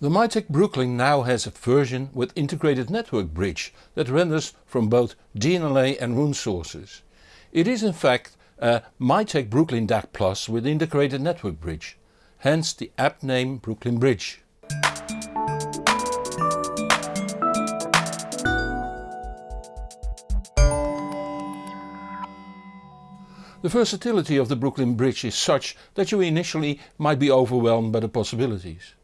The Mytek Brooklyn now has a version with integrated network bridge that renders from both DLNA and Roon sources. It is in fact a Mytek Brooklyn DAC Plus with integrated network bridge, hence the app name Brooklyn Bridge. The versatility of the Brooklyn Bridge is such that you initially might be overwhelmed by the possibilities.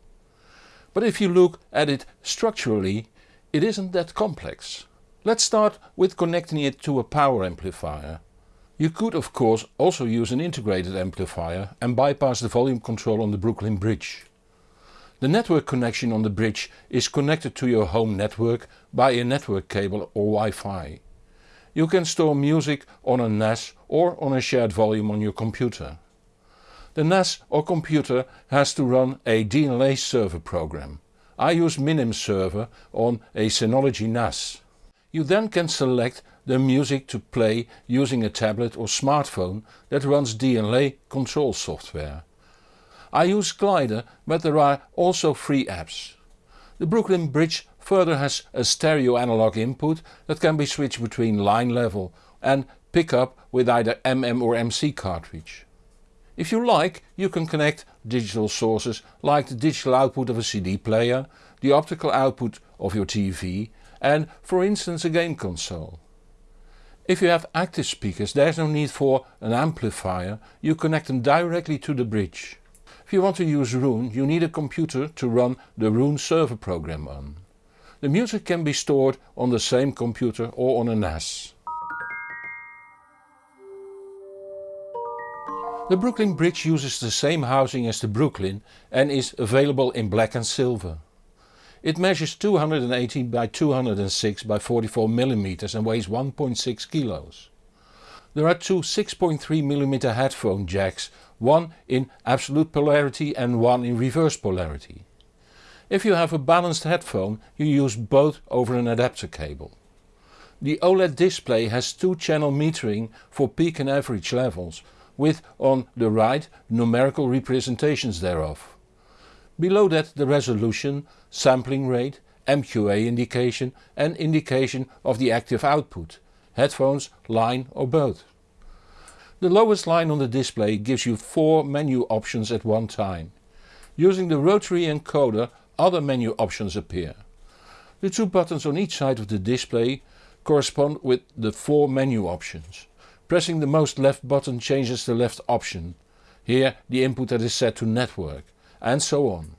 But if you look at it structurally, it isn't that complex. Let's start with connecting it to a power amplifier. You could of course also use an integrated amplifier and bypass the volume control on the Brooklyn bridge. The network connection on the bridge is connected to your home network by a network cable or Wi-Fi. You can store music on a NAS or on a shared volume on your computer. The NAS or computer has to run a DLNA server program. I use Minim server on a Synology NAS. You then can select the music to play using a tablet or smartphone that runs DLNA control software. I use Glider but there are also free apps. The Brooklyn Bridge further has a stereo analog input that can be switched between line level and pickup with either MM or MC cartridge. If you like you can connect digital sources like the digital output of a CD player, the optical output of your TV and for instance a game console. If you have active speakers there is no need for an amplifier, you connect them directly to the bridge. If you want to use Roon you need a computer to run the Roon server program on. The music can be stored on the same computer or on a NAS. The Brooklyn Bridge uses the same housing as the Brooklyn and is available in black and silver. It measures 218 by 206 by 44 mm and weighs 1.6 kilos. There are two 6.3mm headphone jacks, one in absolute polarity and one in reverse polarity. If you have a balanced headphone you use both over an adapter cable. The OLED display has two channel metering for peak and average levels with on the right numerical representations thereof. Below that the resolution, sampling rate, MQA indication and indication of the active output, headphones, line or both. The lowest line on the display gives you 4 menu options at one time. Using the rotary encoder other menu options appear. The two buttons on each side of the display correspond with the 4 menu options. Pressing the most left button changes the left option, here the input that is set to network, and so on.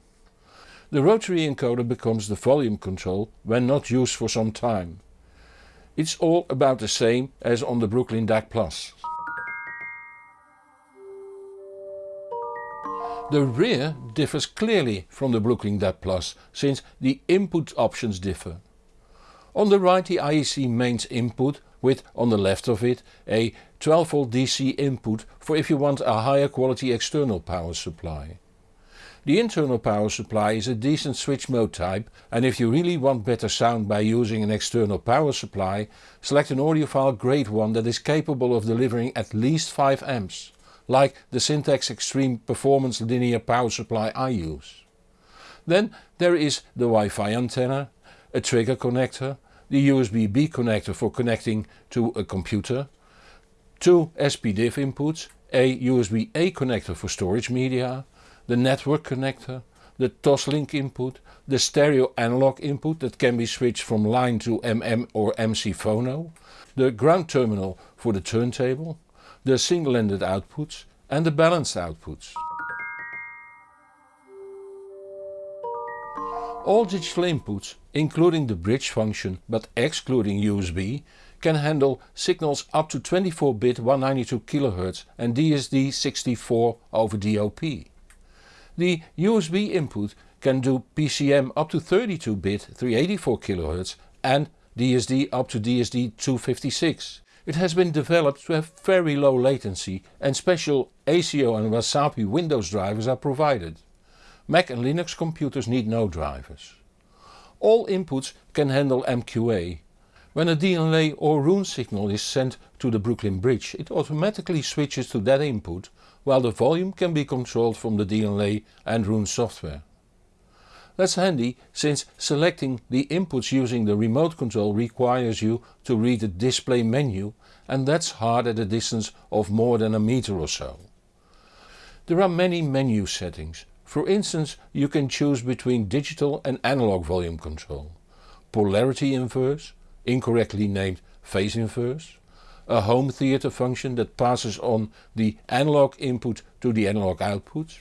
The rotary encoder becomes the volume control when not used for some time. It's all about the same as on the Brooklyn DAC Plus. The rear differs clearly from the Brooklyn DAC Plus since the input options differ. On the right the IEC mains input with on the left of it a 12V DC input for if you want a higher quality external power supply. The internal power supply is a decent switch mode type and if you really want better sound by using an external power supply, select an audiophile grade one that is capable of delivering at least 5 amps, like the Syntax Extreme Performance Linear Power Supply I use. Then there is the Wi-Fi antenna, a trigger connector, the USB-B connector for connecting to a computer, two SPDIF inputs, a USB-A connector for storage media, the network connector, the Toslink input, the stereo analog input that can be switched from line to MM or MC phono, the ground terminal for the turntable, the single-ended outputs and the balanced outputs. All digital inputs, including the bridge function but excluding USB, can handle signals up to 24-bit 192 kHz and DSD64 over DOP. The USB input can do PCM up to 32-bit 384 kHz and DSD up to DSD256. It has been developed to have very low latency and special ASIO and Wasapi Windows drivers are provided. Mac and Linux computers need no drivers. All inputs can handle MQA. When a DLNA or Roon signal is sent to the Brooklyn Bridge it automatically switches to that input while the volume can be controlled from the DLNA and Roon software. That's handy since selecting the inputs using the remote control requires you to read the display menu and that's hard at a distance of more than a meter or so. There are many menu settings. For instance you can choose between digital and analog volume control, polarity inverse, incorrectly named phase inverse, a home theater function that passes on the analog input to the analog output,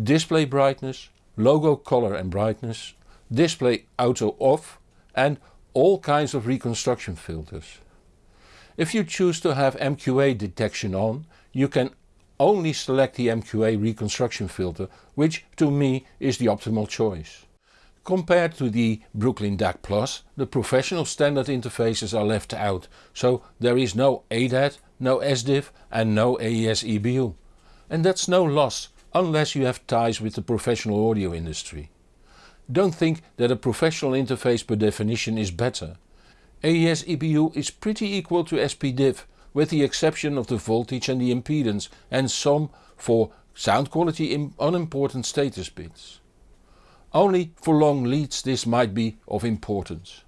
display brightness, logo color and brightness, display auto off and all kinds of reconstruction filters. If you choose to have MQA detection on, you can only select the MQA reconstruction filter, which to me is the optimal choice. Compared to the Brooklyn DAC Plus, the professional standard interfaces are left out, so there is no ADAT, no SDIF and no AES EBU. And that's no loss, unless you have ties with the professional audio industry. Don't think that a professional interface per definition is better. AES EBU is pretty equal to SPDIF with the exception of the voltage and the impedance and some for sound quality in unimportant status bits. Only for long leads this might be of importance.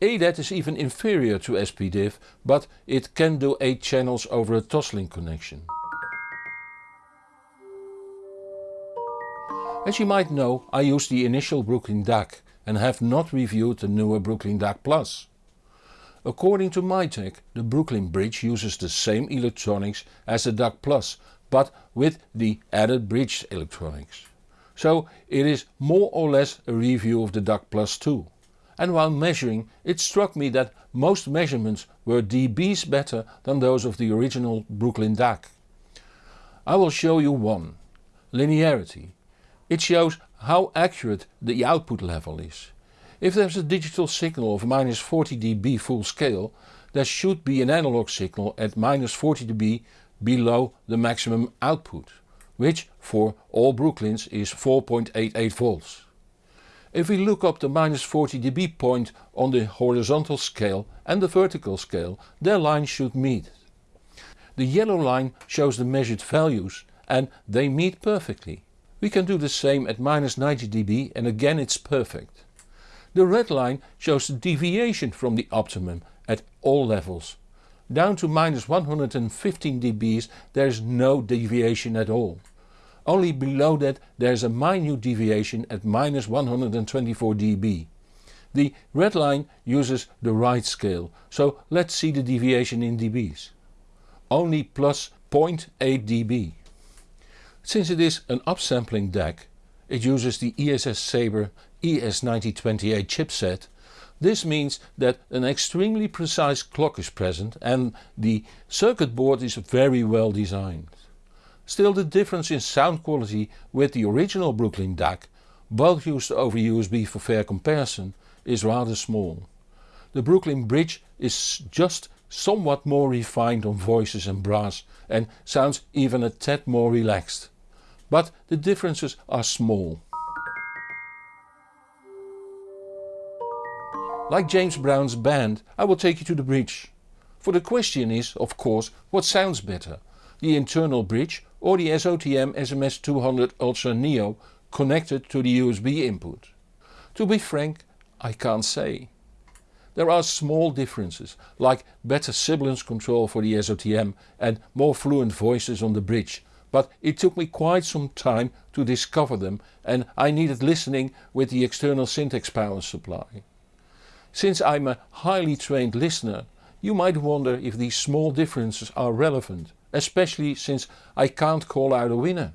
ADAT is even inferior to SPDIF but it can do 8 channels over a Toslink connection. As you might know I use the initial Brooklyn DAC and have not reviewed the newer Brooklyn DAC Plus. According to Mytek the Brooklyn Bridge uses the same electronics as the DAC Plus but with the added bridge electronics. So it is more or less a review of the DAC Plus too. And while measuring it struck me that most measurements were dBs better than those of the original Brooklyn DAC. I will show you one. Linearity. It shows how accurate the output level is. If there's a digital signal of minus 40 dB full scale, there should be an analog signal at minus 40 dB below the maximum output, which for all Brooklyns is 4.88 volts. If we look up the minus 40 dB point on the horizontal scale and the vertical scale, their lines should meet. The yellow line shows the measured values and they meet perfectly. We can do the same at minus 90 dB and again it's perfect. The red line shows the deviation from the optimum at all levels. Down to minus 115 dBs there is no deviation at all. Only below that there is a minute deviation at minus 124 dB. The red line uses the right scale, so let's see the deviation in dBs. Only plus 0.8 dB. Since it is an upsampling DAC, it uses the ESS Sabre ES9028 chipset, this means that an extremely precise clock is present and the circuit board is very well designed. Still the difference in sound quality with the original Brooklyn DAC, both used over USB for fair comparison, is rather small. The Brooklyn Bridge is just somewhat more refined on voices and brass and sounds even a tad more relaxed but the differences are small. Like James Brown's band I will take you to the bridge. For the question is of course what sounds better, the internal bridge or the SOTM SMS200 Ultra Neo connected to the USB input. To be frank I can't say. There are small differences like better sibilance control for the SOTM and more fluent voices on the bridge but it took me quite some time to discover them and I needed listening with the external Syntax power supply. Since I'm a highly trained listener you might wonder if these small differences are relevant, especially since I can't call out a winner.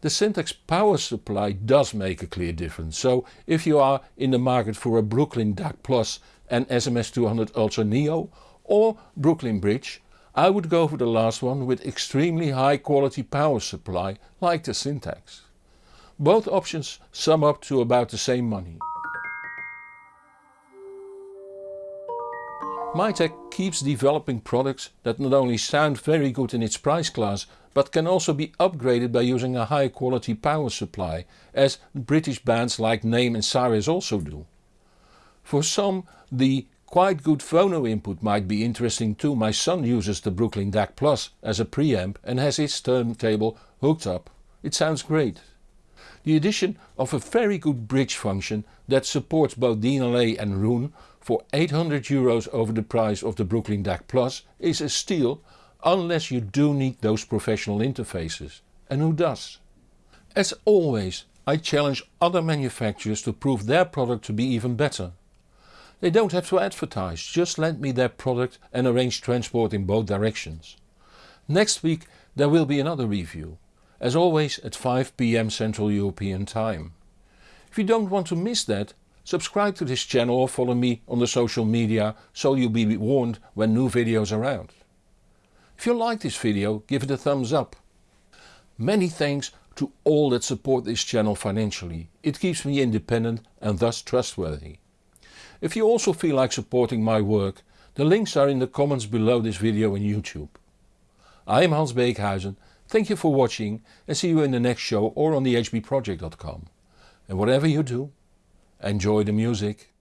The Syntax power supply does make a clear difference, so if you are in the market for a Brooklyn DAC Plus and SMS200 Ultra Neo or Brooklyn Bridge I would go for the last one with extremely high quality power supply like the Syntax. Both options sum up to about the same money. Mytek keeps developing products that not only sound very good in its price class but can also be upgraded by using a high quality power supply as British bands like Naim and Cyrus also do. For some the Quite good phono input might be interesting too, my son uses the Brooklyn DAC Plus as a preamp and has his turntable hooked up. It sounds great. the addition of a very good bridge function that supports both DLNA and Roon for 800 euros over the price of the Brooklyn DAC Plus is a steal unless you do need those professional interfaces. And who does? As always I challenge other manufacturers to prove their product to be even better. They don't have to advertise, just lend me their product and arrange transport in both directions. Next week there will be another review, as always at 5pm Central European Time. If you don't want to miss that, subscribe to this channel or follow me on the social media so you'll be warned when new videos are out. If you like this video give it a thumbs up. Many thanks to all that support this channel financially. It keeps me independent and thus trustworthy. If you also feel like supporting my work, the links are in the comments below this video on YouTube. I am Hans Beekhuizen, thank you for watching and see you in the next show or on thehbproject.com. And whatever you do, enjoy the music.